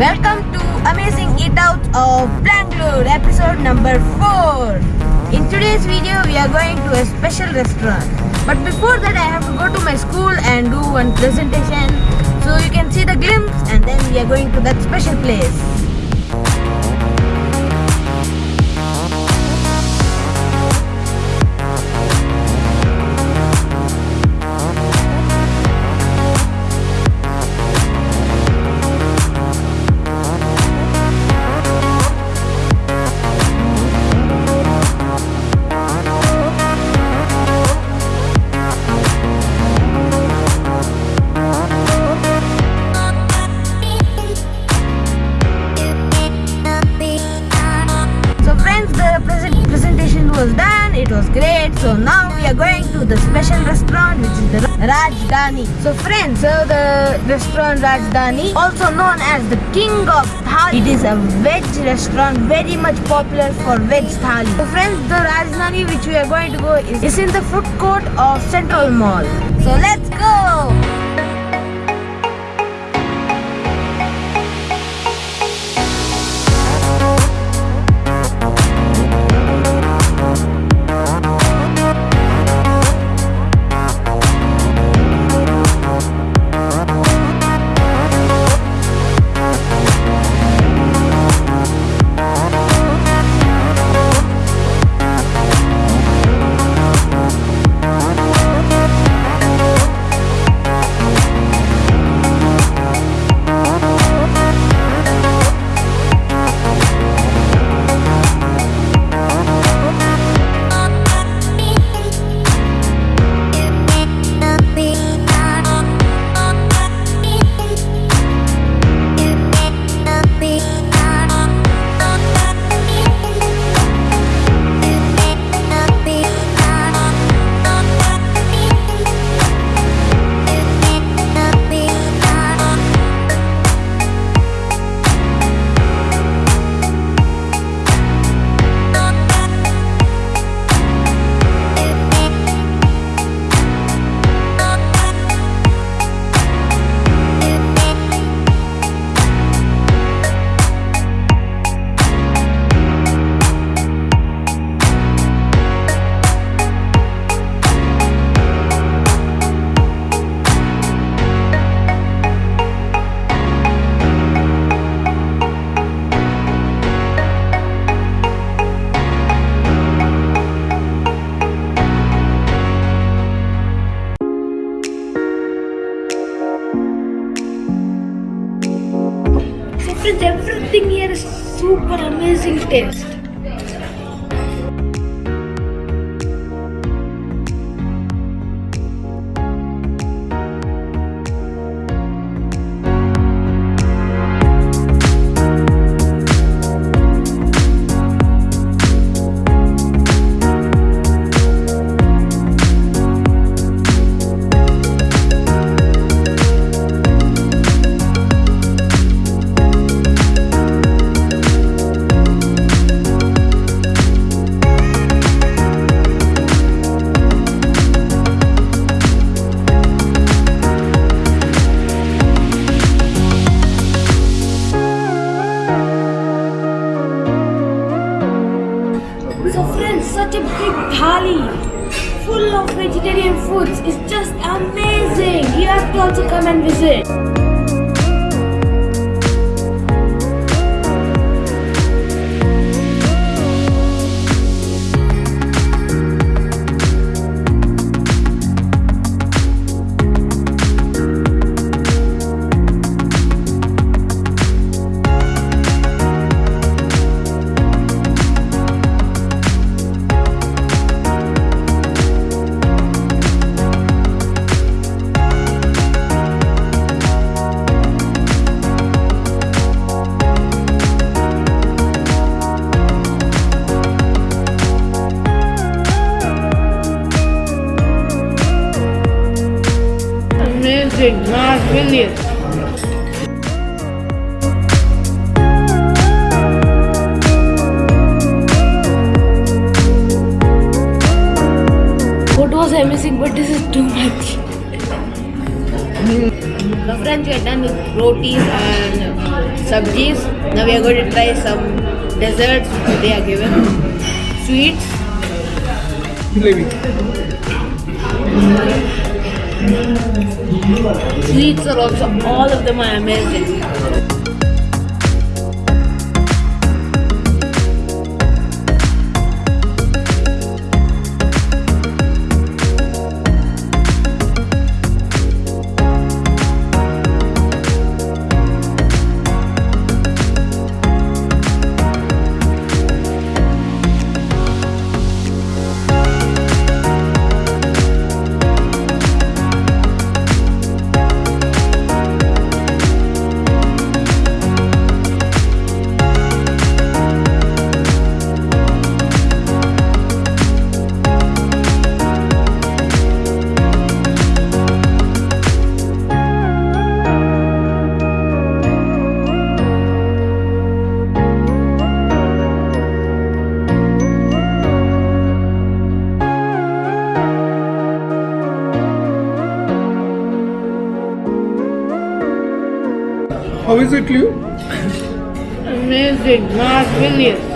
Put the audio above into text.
Welcome to Amazing Eat Out of Bangalore, episode number 4. In today's video, we are going to a special restaurant. But before that, I have to go to my school and do one presentation. So you can see the glimpse, and then we are going to that special place. Was done. It was great. So now we are going to the special restaurant, which is the Rajdhani. So friends, so the restaurant Rajdhani, also known as the King of Thali. It is a veg restaurant, very much popular for veg thali. So friends, the Rajdhani which we are going to go is, is in the food court of Central Mall. So let's go. Friends, everything here is super amazing taste. Big thali full of vegetarian foods It's just amazing. You have to also come and visit. Amazing, not brilliant. Food was amazing, but this is too much. So friends, we are done with rotis and sabjis. Now we are going to try some desserts they are given. Sweets. Jalebi. Sweets are also, all of them are amazing. Is it? Amazing, marvelous.